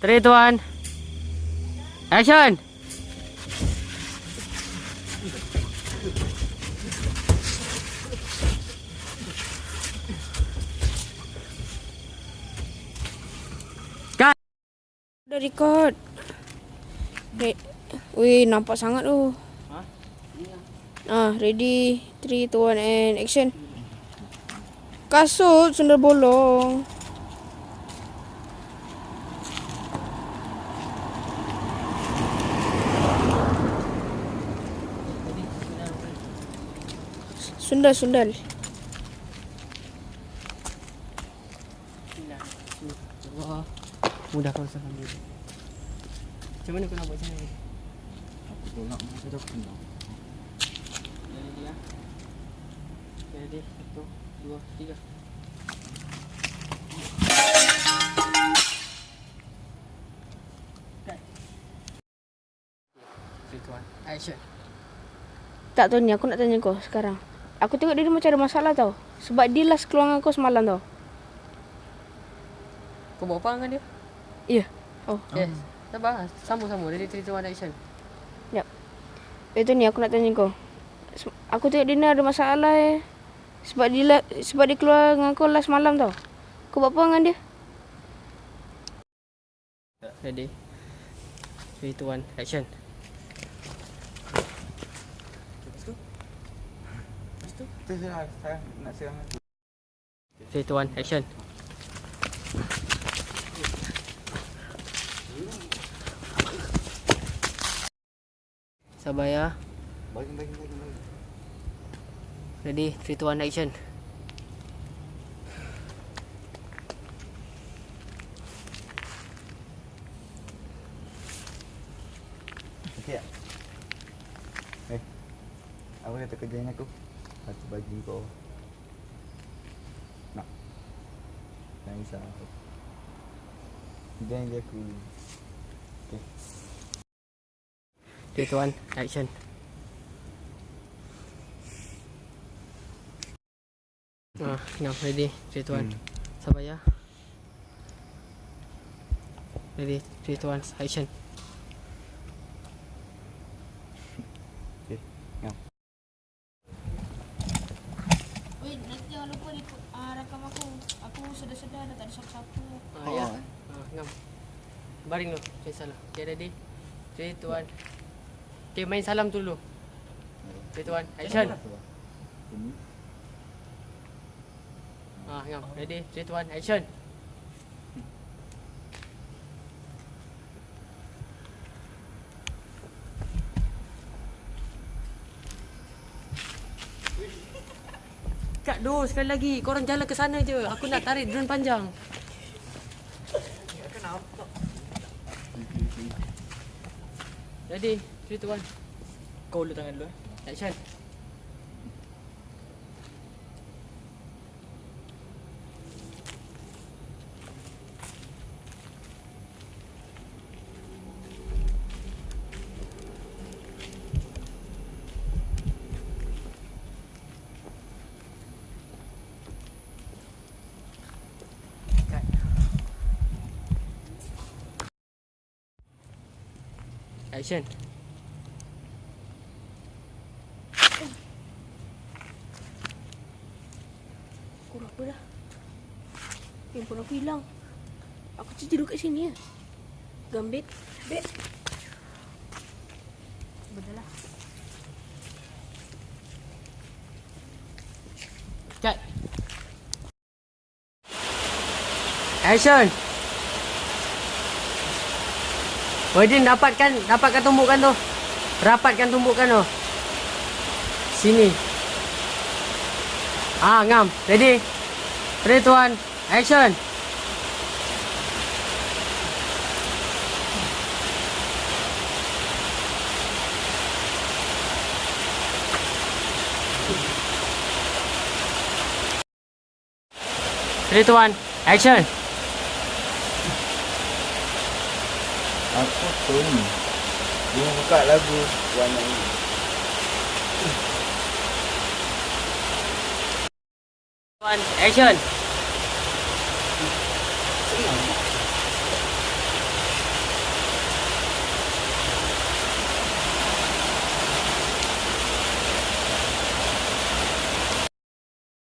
3, 2, 1. Action! Cut! Dah record. Re Wih, nampak sangat tu. Ha? Ah, ready. 3, 2, 1 and action. Kasut sundal bolong. Sundal, sundal. Wah, mudah kau salam dulu. Macam mana kau nak buat macam ni? Aku tolak masa dah kena. Ready ya? Ready, satu, dua, tiga. Action. Tak tahu ni, aku nak tanya kau sekarang. Aku tengok dia macam ada masalah tau. Sebab dia last keluar dengan kau semalam tau. Kau buat apa dengan dia? Ya. Oh. Yes. Sabar, sambung-sambung. Three, two, one, action. Yap. Itu ni aku nak tanya kau. Aku tengok dia ni ada masalah eh. Sebab dia la- sebab dia keluar dengan kau last malam tau. Kau buat apa dengan dia? Ready. Three, two, one, action. Tu saya saya nak serang aku. Three, two, one, action. Sabar ya. Bagi bagi bagi. Ready, three, two, one, action. Okey tak? Eh. Apa kata kerja dengan aku? Aku bagi kau. Nak. Jangan risau. Jangan dia aku. Three, two, one, action. Ah, now ready, three, two, one. Sabar ya. Ready, three, two, one, action. Okey. Ngam. Weh, nanti jangan lupa uh, rakam aku. Sedar-sedar dah tak ada siapa-siapa. Ah, ya. Ah, ngam. Baring dulu, jangan salah. Okay, ready. Two, one. Okay, main salam tu dulu. Three, two, one, action. Ini. Ah, ngam. Ready, two, one, action. Kak Do, sekali lagi. Korang jalan ke sana je. Aku nak tarik drone panjang. Three, two, one. Kau dulu tangan dulu eh. Action. Action. Kau apa dah? Handphone aku hilang. Aku tidur kat sini ya. Gambit. Bek. Betul lah. Cut. Action. Wadin dapatkan dapatkan tumbukan tu. Rapatkan tumbukan tu. Sini. Ah, ngam. Ready? 3 2 1. Action. Two, one, action. Aku ni. Dia buka lagu warna ini. One, action.